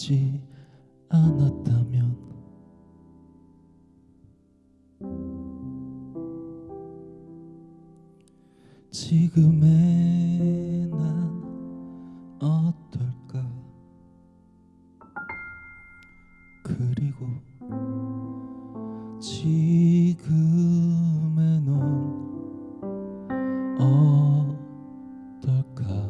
하지 않았다면. 지금의 난 어떨까? 그리고 지금의 넌 어떨까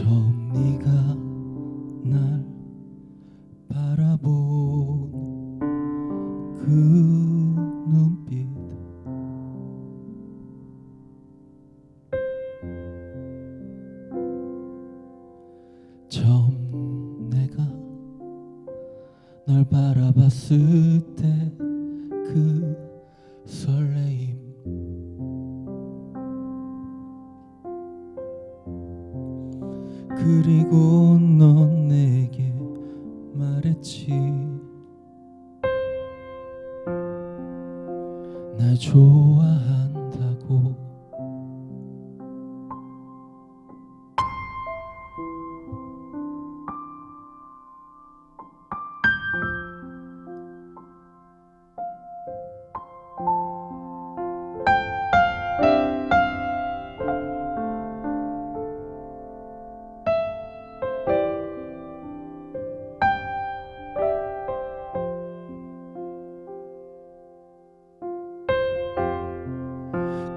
처음 네가 날 바라본 그 눈빛. 처음 내가 널 바라봤을 때 그리고 넌 내게 말했지. 날 좋아한다고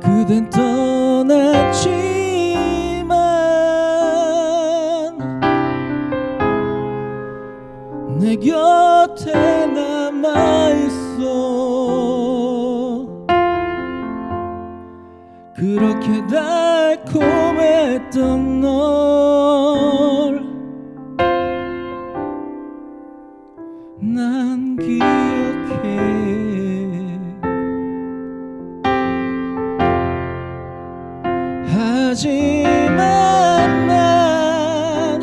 그댄 떠났지만 내 곁에 남아있어. 그렇게 달콤했던 널 난 기억해 하지만 난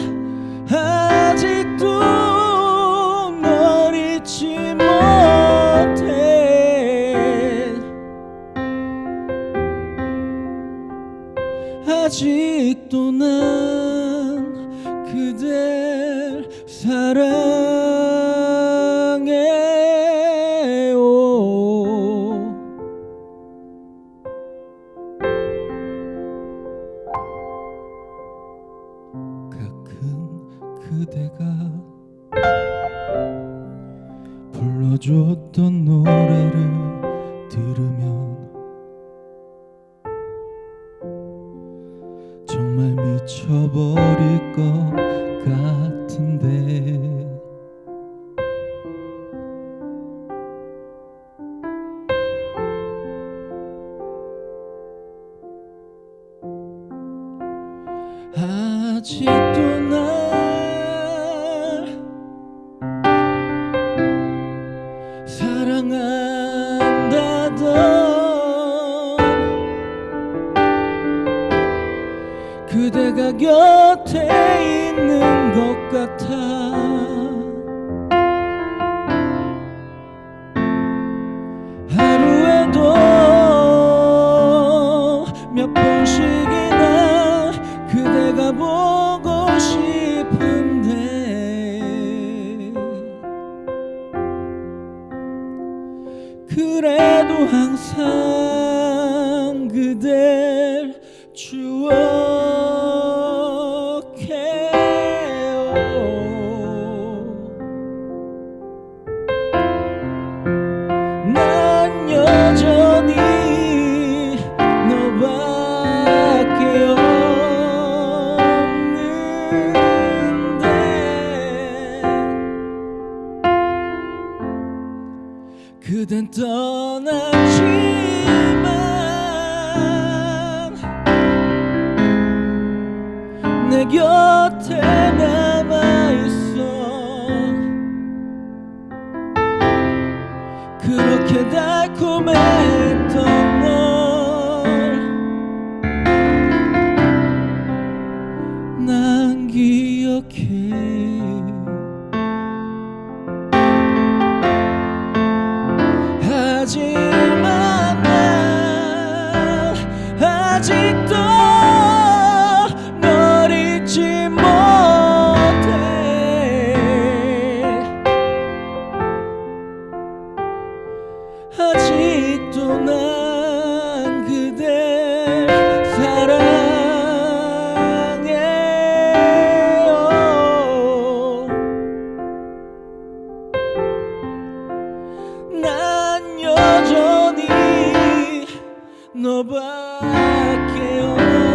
아직도 널 잊지 못해. 아직도 난 그댈 사랑 그대가 불러줬던 노래를 들으면 정말 미쳐버릴 것 같은데 아직도 곁에 있는 것 같아. 하루에도 몇 번씩이나 그대가 보고 싶은데 그래도 항상 그댈 추억 그댄 떠났지만 내 곁에 남아있어. 그렇게 달콤했던 널난 기억해 back